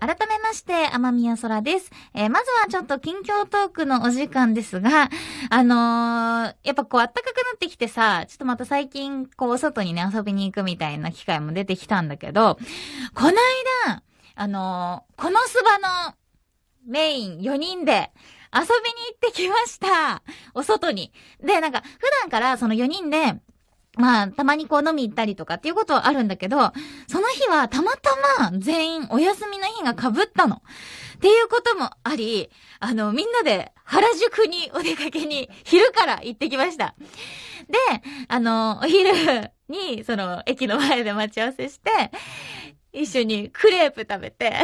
改めまして、天宮空です。えー、まずはちょっと近況トークのお時間ですが、あのー、やっぱこう暖かくなってきてさ、ちょっとまた最近、こう外にね、遊びに行くみたいな機会も出てきたんだけど、この間、あのー、このスバのメイン4人で遊びに行ってきました。お外に。で、なんか、普段からその4人で、まあ、たまにこう飲み行ったりとかっていうことはあるんだけど、その日はたまたま全員お休みの日が被ったの。っていうこともあり、あの、みんなで原宿にお出かけに昼から行ってきました。で、あの、お昼に、その、駅の前で待ち合わせして、一緒にクレープ食べて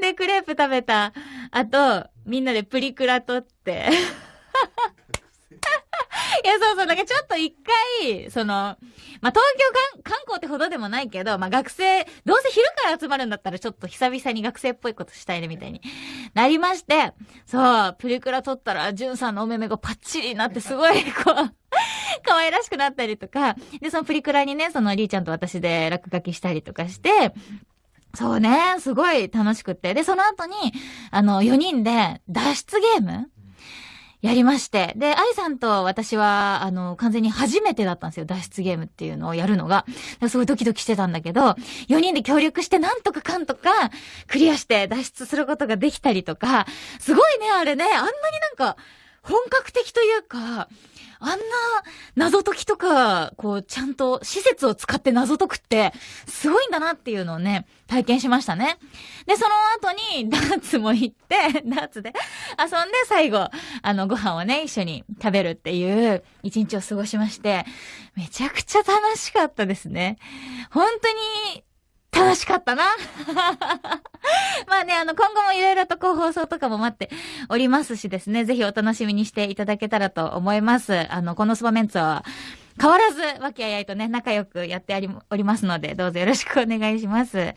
で、クレープ食べた後、みんなでプリクラ撮ってや、そうそう、なんかちょっと一回、その、まあ、東京観光ってほどでもないけど、まあ、学生、どうせ昼から集まるんだったらちょっと久々に学生っぽいことしたいね、みたいになりまして、そう、プリクラ撮ったら、ジュンさんのお目目がパッチリになってすごい、こう、可愛らしくなったりとか、で、そのプリクラにね、そのりーちゃんと私で落書きしたりとかして、そうね、すごい楽しくって。で、その後に、あの、4人で脱出ゲームやりまして。で、愛さんと私は、あの、完全に初めてだったんですよ。脱出ゲームっていうのをやるのが。すごいドキドキしてたんだけど、4人で協力してなんとかかんとか、クリアして脱出することができたりとか、すごいね、あれね、あんなになんか、本格的というか、あんな謎解きとか、こう、ちゃんと施設を使って謎解くって、すごいんだなっていうのをね、体験しましたね。で、その後に、ダーツも行って、ダーツで遊んで、最後、あの、ご飯をね、一緒に食べるっていう一日を過ごしまして、めちゃくちゃ楽しかったですね。本当に、楽しかったな。まあね、あの、今後もいろいろとこう放送とかも待っておりますしですね、ぜひお楽しみにしていただけたらと思います。あの、このスパメンツは、変わらず、和気あいあいとね、仲良くやってありおりますので、どうぞよろしくお願いします。